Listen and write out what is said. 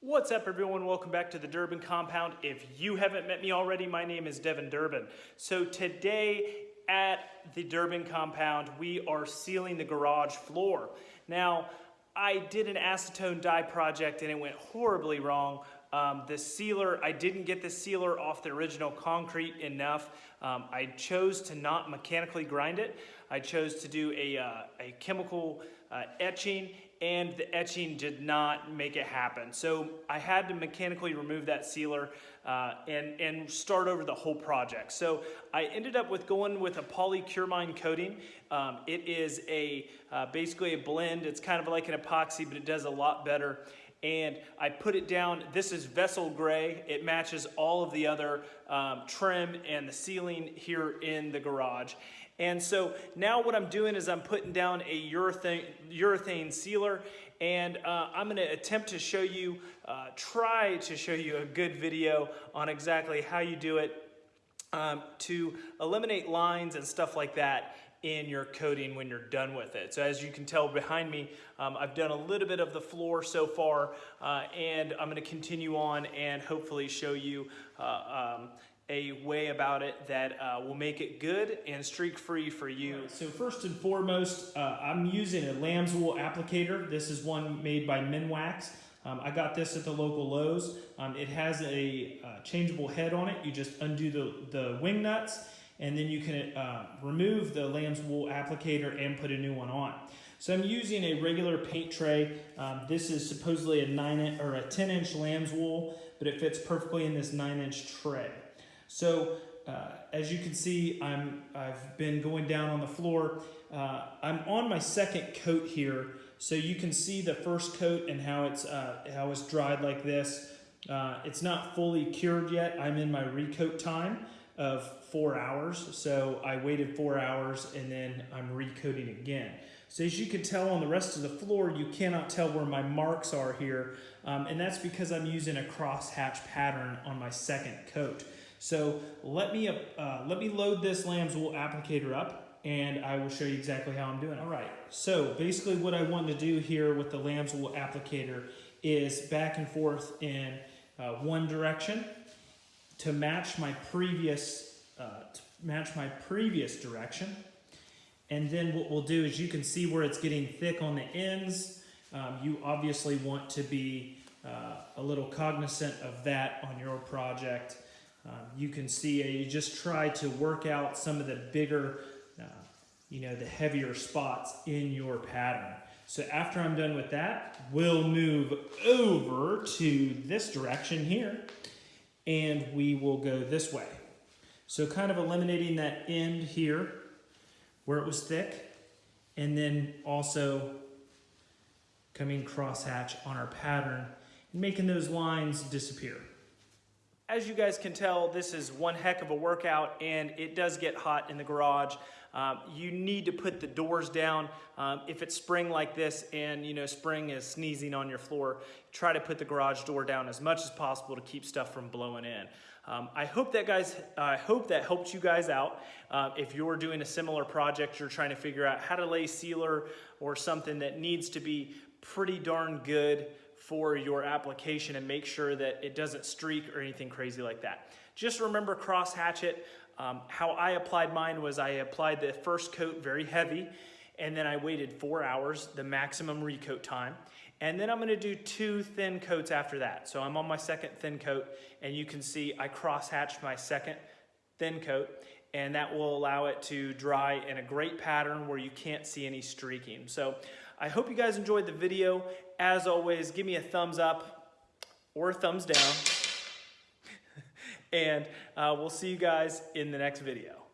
What's up everyone? Welcome back to the Durbin Compound. If you haven't met me already, my name is Devin Durbin. So today at the Durbin Compound, we are sealing the garage floor. Now, I did an acetone dye project and it went horribly wrong. Um, the sealer, I didn't get the sealer off the original concrete enough. Um, I chose to not mechanically grind it. I chose to do a, uh, a chemical uh, etching and the etching did not make it happen. So I had to mechanically remove that sealer uh, and, and start over the whole project. So I ended up with going with a polycuramine coating. Um, it is a uh, basically a blend. It's kind of like an epoxy, but it does a lot better and I put it down. This is vessel gray. It matches all of the other um, trim and the ceiling here in the garage. And so now what I'm doing is I'm putting down a urethane, urethane sealer and uh, I'm gonna attempt to show you, uh, try to show you a good video on exactly how you do it um, to eliminate lines and stuff like that in your coating when you're done with it. So as you can tell behind me, um, I've done a little bit of the floor so far uh, and I'm gonna continue on and hopefully show you uh, um, a way about it that uh, will make it good and streak free for you. So first and foremost, uh, I'm using a lamb's wool applicator. This is one made by Minwax. Um, I got this at the local Lowe's. Um, it has a uh, changeable head on it. You just undo the, the wing nuts and then you can uh, remove the lamb's wool applicator and put a new one on. So I'm using a regular paint tray. Um, this is supposedly a nine or a 10 inch lamb's wool, but it fits perfectly in this nine inch tray. So uh, as you can see, I'm, I've been going down on the floor. Uh, I'm on my second coat here, so you can see the first coat and how it's, uh, how it's dried like this. Uh, it's not fully cured yet. I'm in my recoat time of four hours. So I waited four hours and then I'm recoating again. So as you can tell on the rest of the floor, you cannot tell where my marks are here. Um, and that's because I'm using a crosshatch pattern on my second coat. So let me, uh, let me load this lamb's wool applicator up and I will show you exactly how I'm doing. All right, so basically what I want to do here with the lamb's wool applicator is back and forth in uh, one direction to match my previous, uh, match my previous direction. And then what we'll do is you can see where it's getting thick on the ends. Um, you obviously want to be uh, a little cognizant of that on your project. Um, you can see uh, you just try to work out some of the bigger, uh, you know, the heavier spots in your pattern. So after I'm done with that, we'll move over to this direction here and we will go this way. So kind of eliminating that end here where it was thick and then also coming crosshatch on our pattern and making those lines disappear. As you guys can tell, this is one heck of a workout and it does get hot in the garage. Um, you need to put the doors down. Um, if it's spring like this and you know spring is sneezing on your floor, try to put the garage door down as much as possible to keep stuff from blowing in. Um, I hope that guys, I hope that helped you guys out. Uh, if you're doing a similar project, you're trying to figure out how to lay sealer or something that needs to be pretty darn good for your application and make sure that it doesn't streak or anything crazy like that. Just remember cross hatchet. Um, how I applied mine was I applied the first coat very heavy and then I waited four hours, the maximum recoat time. And then I'm gonna do two thin coats after that. So I'm on my second thin coat and you can see I cross hatched my second thin coat and that will allow it to dry in a great pattern where you can't see any streaking. So I hope you guys enjoyed the video. As always, give me a thumbs up or a thumbs down. And uh, we'll see you guys in the next video.